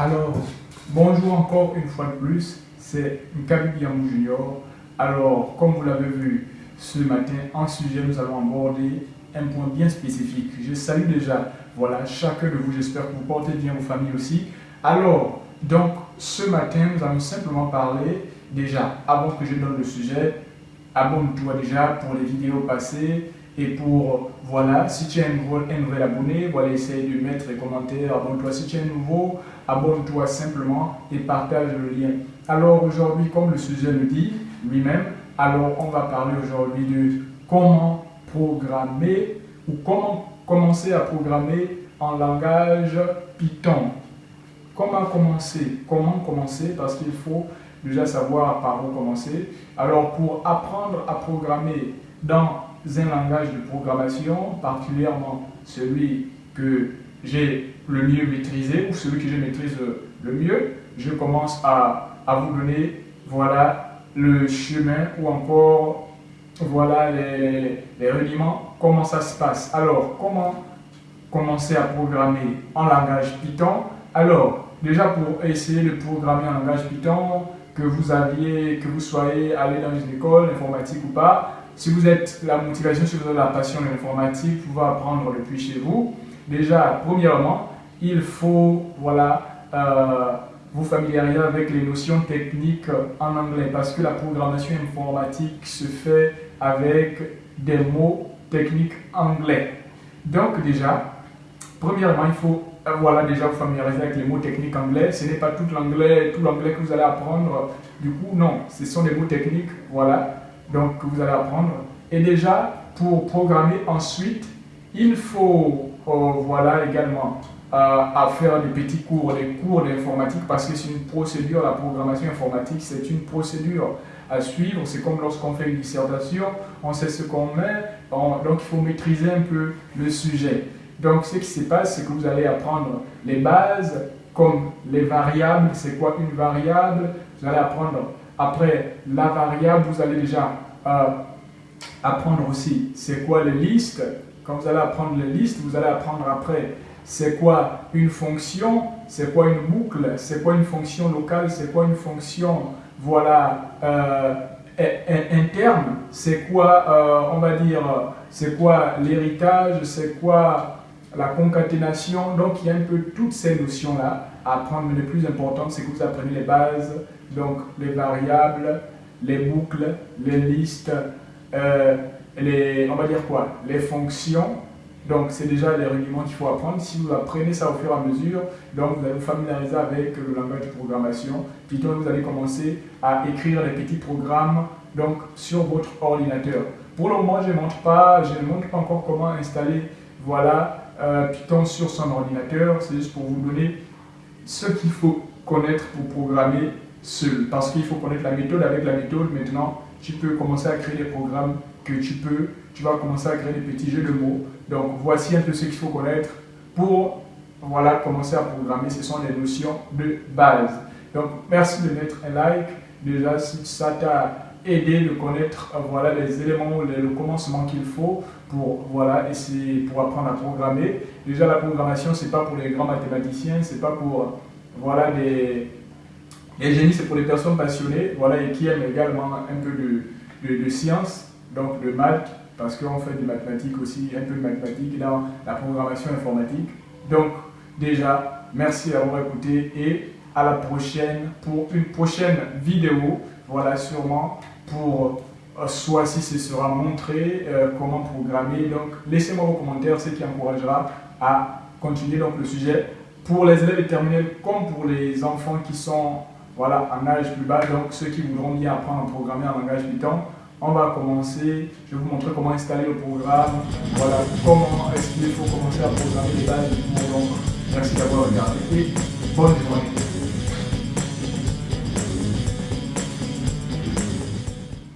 Alors, bonjour encore une fois de plus, c'est Nkabi Biamou Junior. Alors, comme vous l'avez vu ce matin, en sujet, nous allons aborder un point bien spécifique. Je salue déjà, voilà, chacun de vous, j'espère que vous portez bien vos familles aussi. Alors, donc, ce matin, nous allons simplement parler, déjà, avant que je donne le sujet, abonne-toi déjà pour les vidéos passées, et pour, voilà, si tu es un, nouvel, abonné, voilà, essaye de mettre les commentaires, abonne-toi. Si tu es nouveau, abonne-toi simplement et partage le lien. Alors aujourd'hui, comme le sujet le dit lui-même, alors on va parler aujourd'hui de comment programmer ou comment commencer à programmer en langage Python. Comment commencer? Comment commencer? Parce qu'il faut déjà savoir par où commencer. Alors pour apprendre à programmer dans un langage de programmation, particulièrement celui que j'ai le mieux maîtrisé ou celui que je maîtrise le mieux, je commence à, à vous donner voilà le chemin ou encore voilà les, les rudiments, comment ça se passe? Alors, comment commencer à programmer en langage Python? Alors, déjà pour essayer de programmer en langage Python, que vous aviez, que vous soyez allé dans une école informatique ou pas, si vous êtes la motivation, si vous avez la passion de l'informatique, vous pouvez apprendre depuis chez vous. Déjà, premièrement, il faut voilà, euh, vous familiariser avec les notions techniques en anglais parce que la programmation informatique se fait avec des mots techniques anglais. Donc déjà, premièrement, il faut euh, voilà, déjà vous familiariser avec les mots techniques anglais. Ce n'est pas tout l'anglais, tout l'anglais que vous allez apprendre. Du coup, non, ce sont des mots techniques, voilà, donc que vous allez apprendre. Et déjà, pour programmer ensuite, il faut euh, voilà également euh, à faire des petits cours, des cours d'informatique parce que c'est une procédure, la programmation informatique, c'est une procédure à suivre. C'est comme lorsqu'on fait une dissertation, on sait ce qu'on met, donc il faut maîtriser un peu le sujet. Donc ce qui se passe, c'est que vous allez apprendre les bases comme les variables, c'est quoi une variable, vous allez apprendre après la variable, vous allez déjà euh, apprendre aussi c'est quoi les listes. Quand vous allez apprendre les listes, vous allez apprendre après c'est quoi une fonction, c'est quoi une boucle, c'est quoi une fonction locale, c'est quoi une fonction voilà, euh, interne, c'est quoi, euh, on va dire, c'est quoi l'héritage, c'est quoi la concaténation. Donc, il y a un peu toutes ces notions-là apprendre, mais le plus important, c'est que vous apprenez les bases, donc les variables, les boucles, les listes, euh, les, on va dire quoi, les fonctions. Donc, c'est déjà les rudiments qu'il faut apprendre. Si vous apprenez ça au fur et à mesure, donc vous allez vous familiariser avec le langage de programmation. Python, vous allez commencer à écrire des petits programmes donc, sur votre ordinateur. Pour le moment, je ne montre pas, montre pas encore comment installer voilà, euh, Python sur son ordinateur. C'est juste pour vous donner ce qu'il faut connaître pour programmer seul. Parce qu'il faut connaître la méthode. Avec la méthode, maintenant, tu peux commencer à créer des programmes que tu peux. Tu vas commencer à créer des petits jeux de mots. Donc, voici un peu ce qu'il faut connaître pour voilà, commencer à programmer. Ce sont les notions de base. Donc, merci de mettre un like. Déjà, si ça t'a aider de connaître euh, voilà, les éléments, les, le commencement qu'il faut pour voilà, essayer, pour apprendre à programmer. Déjà, la programmation, c'est pas pour les grands mathématiciens, c'est pas pour voilà, des, les génies, c'est pour les personnes passionnées voilà, et qui aiment également un peu de, de, de science, donc de maths, parce qu'on fait des mathématiques aussi, un peu de mathématiques dans la programmation informatique. Donc, déjà, merci d'avoir écouté et à la prochaine pour une prochaine vidéo. Voilà, sûrement pour euh, soit si ce sera montré euh, comment programmer. Donc, laissez-moi vos commentaires, ce qui encouragera à continuer donc, le sujet pour les élèves terminels comme pour les enfants qui sont voilà, en âge plus bas, donc ceux qui voudront bien apprendre à programmer en langage Python. On va commencer, je vais vous montrer comment installer le programme, voilà, comment est-ce qu'il faut commencer à programmer les bases du Donc, merci d'avoir regardé et bonne journée.